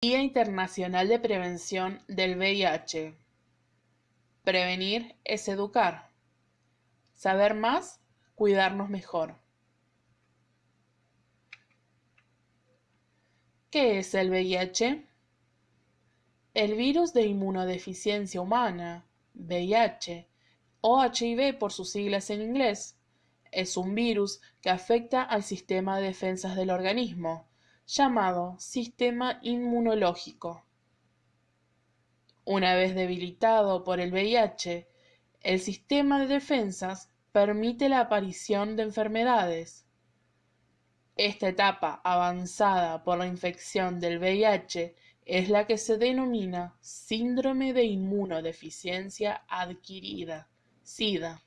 Día Internacional de Prevención del VIH. Prevenir es educar. Saber más, cuidarnos mejor. ¿Qué es el VIH? El virus de inmunodeficiencia humana, VIH, o HIV por sus siglas en inglés, es un virus que afecta al sistema de defensas del organismo llamado sistema inmunológico. Una vez debilitado por el VIH, el sistema de defensas permite la aparición de enfermedades. Esta etapa avanzada por la infección del VIH es la que se denomina síndrome de inmunodeficiencia adquirida, SIDA.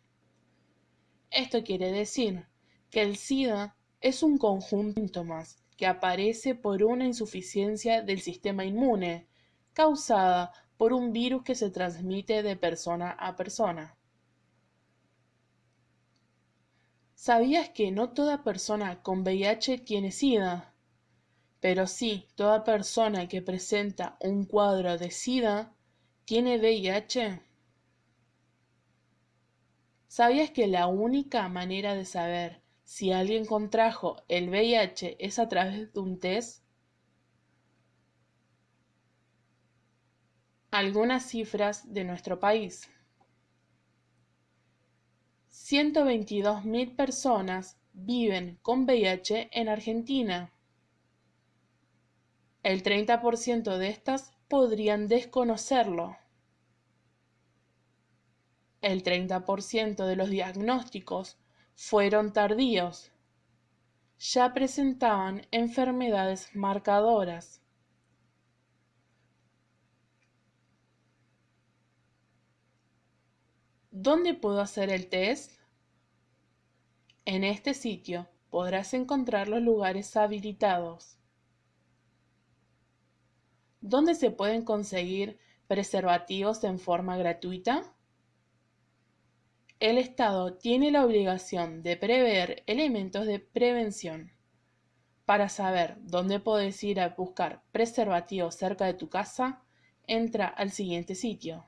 Esto quiere decir que el SIDA es un conjunto de síntomas que aparece por una insuficiencia del sistema inmune causada por un virus que se transmite de persona a persona. ¿Sabías que no toda persona con VIH tiene SIDA? Pero sí, toda persona que presenta un cuadro de SIDA tiene VIH. ¿Sabías que la única manera de saber si alguien contrajo el VIH es a través de un test? Algunas cifras de nuestro país. 122.000 personas viven con VIH en Argentina. El 30% de estas podrían desconocerlo. El 30% de los diagnósticos fueron tardíos. Ya presentaban enfermedades marcadoras. ¿Dónde puedo hacer el test? En este sitio podrás encontrar los lugares habilitados. ¿Dónde se pueden conseguir preservativos en forma gratuita? El Estado tiene la obligación de prever elementos de prevención. Para saber dónde puedes ir a buscar preservativos cerca de tu casa, entra al siguiente sitio.